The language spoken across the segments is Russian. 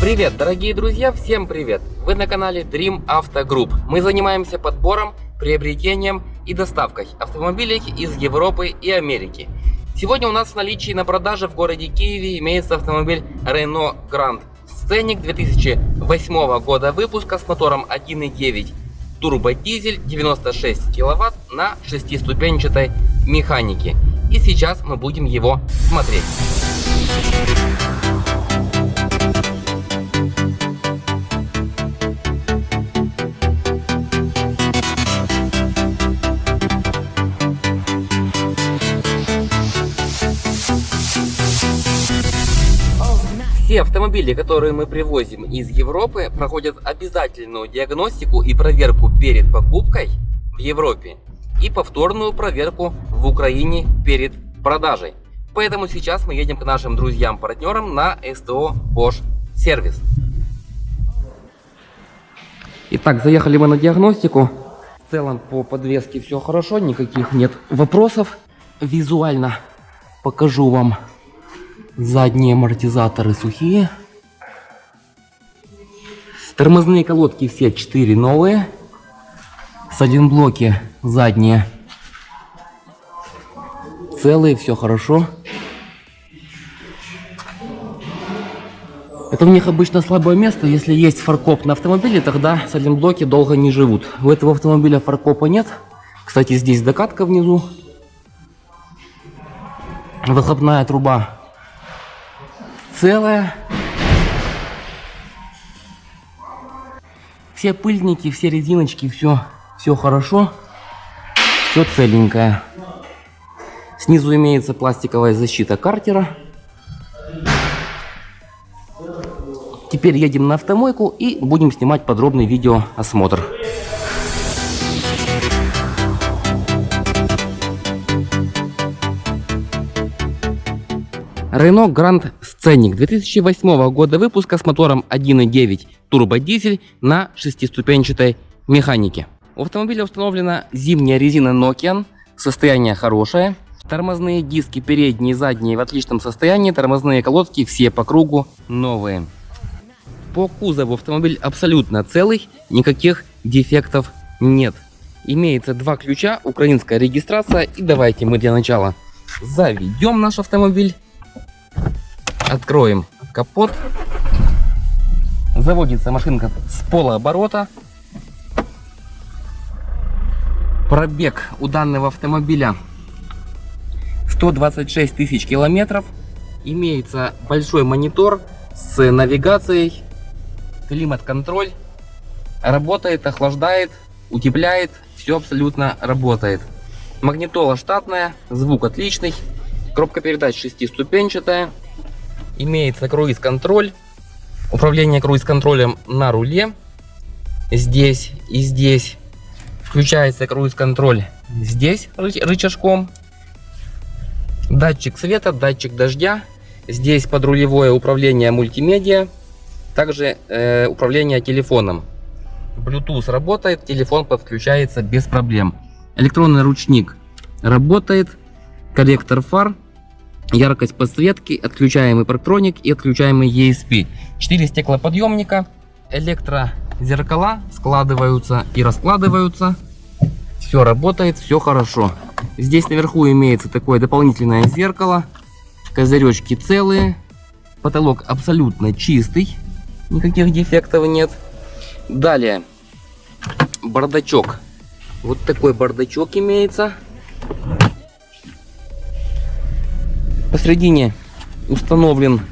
Привет, дорогие друзья, всем привет! Вы на канале Dream Auto Group. Мы занимаемся подбором, приобретением и доставкой автомобилей из Европы и Америки. Сегодня у нас в наличии на продаже в городе Киеве имеется автомобиль Renault Grand Scenic 2008 года выпуска с мотором 1.9 турбодизель 96 киловатт на шестиступенчатой механике. И сейчас мы будем его смотреть. Все автомобили, которые мы привозим из Европы, проходят обязательную диагностику и проверку перед покупкой в Европе и повторную проверку в Украине перед продажей. Поэтому сейчас мы едем к нашим друзьям-партнерам на СТО Bosch Сервис. Итак, заехали мы на диагностику. В целом по подвеске все хорошо, никаких нет вопросов. Визуально покажу вам Задние амортизаторы сухие. Тормозные колодки все 4 новые. С один блоки задние. Целые, все хорошо. Это у них обычно слабое место. Если есть фаркоп на автомобиле, тогда с блоки долго не живут. У этого автомобиля фаркопа нет. Кстати, здесь докатка внизу. Выхлопная труба целая. Все пыльники, все резиночки, все, все хорошо. Все целенькое. Снизу имеется пластиковая защита картера. Теперь едем на автомойку и будем снимать подробный видеоосмотр. Renault Grand Scenic 2008 года выпуска с мотором 1.9 турбодизель на шестиступенчатой механике. У автомобиля установлена зимняя резина Nokian, состояние хорошее. Тормозные диски передние и задние в отличном состоянии, тормозные колодки все по кругу новые. По кузову автомобиль абсолютно целый, никаких дефектов нет. Имеется два ключа, украинская регистрация и давайте мы для начала заведем наш автомобиль. Откроем капот. Заводится машинка с полуоборота. Пробег у данного автомобиля 126 тысяч километров. Имеется большой монитор с навигацией, климат-контроль. Работает, охлаждает, утепляет. Все абсолютно работает. Магнитола штатная, звук отличный. Коробка передач шестиступенчатая. Имеется круиз-контроль. Управление круиз-контролем на руле. Здесь и здесь. Включается круиз-контроль здесь рычажком. Датчик света, датчик дождя. Здесь подрулевое управление мультимедиа. Также э, управление телефоном. Bluetooth работает, телефон подключается без проблем. Электронный ручник работает. Корректор фар яркость подсветки, отключаемый парктроник и отключаемый ESP. 4 стеклоподъемника, электрозеркала складываются и раскладываются. Все работает, все хорошо. Здесь наверху имеется такое дополнительное зеркало. Козыречки целые. Потолок абсолютно чистый. Никаких дефектов нет. Далее. Бардачок. Вот такой бардачок имеется. Посредине установлен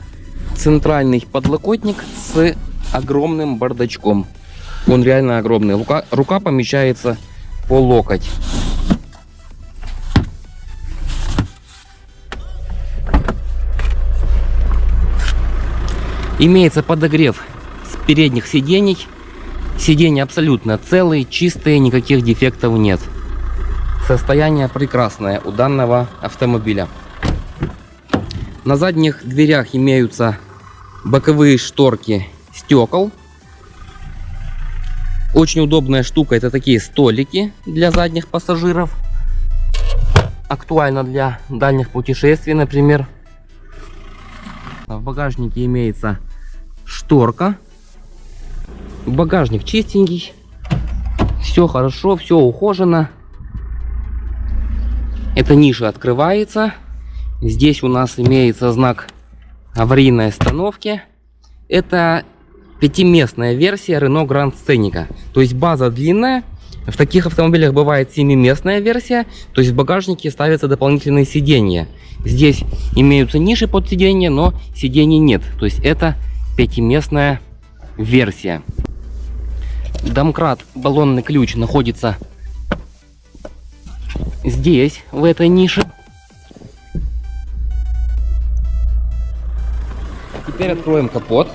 центральный подлокотник с огромным бардачком. Он реально огромный. Рука, рука помещается по локоть. Имеется подогрев с передних сидений. Сиденья абсолютно целые, чистые, никаких дефектов нет. Состояние прекрасное у данного автомобиля. На задних дверях имеются боковые шторки стекол. Очень удобная штука, это такие столики для задних пассажиров. Актуально для дальних путешествий, например. В багажнике имеется шторка. Багажник чистенький. Все хорошо, все ухожено. Эта ниша открывается. Здесь у нас имеется знак аварийной остановки. Это пятиместная версия Renault Grand Scenic. То есть база длинная. В таких автомобилях бывает семиместная версия. То есть в багажнике ставятся дополнительные сиденья. Здесь имеются ниши под сиденье, но сидений нет. То есть это пятиместная версия. Домкрат, баллонный ключ находится здесь, в этой нише. Теперь откроем капот.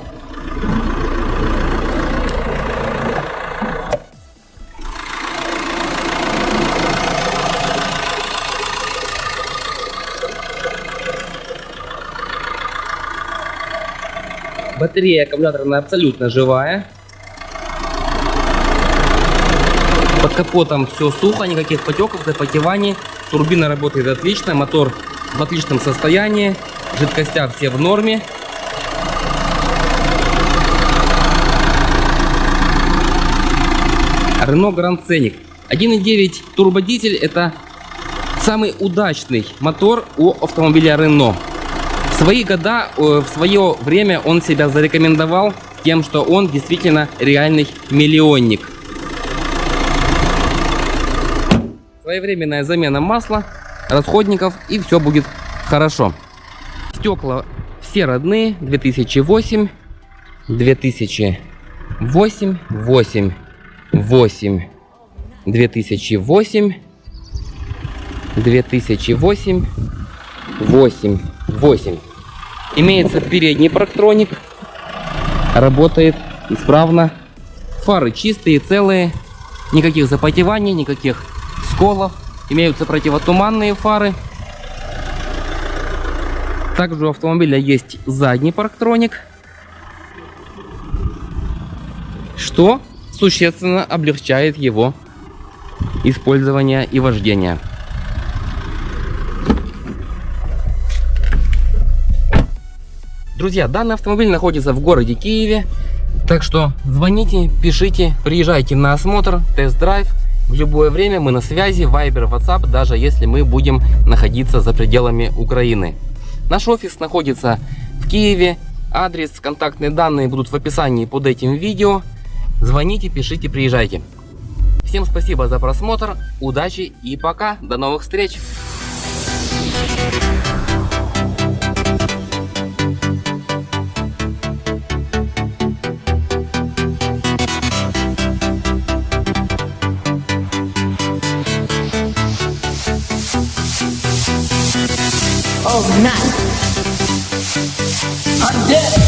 Батарея аккумуляторная абсолютно живая. Под капотом все сухо, никаких потеков, запотеваний. Турбина работает отлично, мотор в отличном состоянии. Жидкостя все в норме. Renault Grand Scenic. 1.9 турбодизель это самый удачный мотор у автомобиля Renault. В свои года, э, в свое время он себя зарекомендовал тем, что он действительно реальный миллионник. Своевременная замена масла, расходников и все будет хорошо. Стекла все родные, 2008, 2008, 8, 8, 2008, 2008, 8, 8. Имеется передний парктроник. Работает исправно. Фары чистые, целые. Никаких запотеваний, никаких сколов. Имеются противотуманные фары. Также у автомобиля есть задний парктроник. Что существенно облегчает его использование и вождение. Друзья, данный автомобиль находится в городе Киеве. Так что звоните, пишите, приезжайте на осмотр, тест-драйв. В любое время мы на связи, Viber, WhatsApp, даже если мы будем находиться за пределами Украины. Наш офис находится в Киеве. Адрес, контактные данные будут в описании под этим видео. Звоните, пишите, приезжайте. Всем спасибо за просмотр, удачи и пока. До новых встреч! Oh, nice. I'm dead.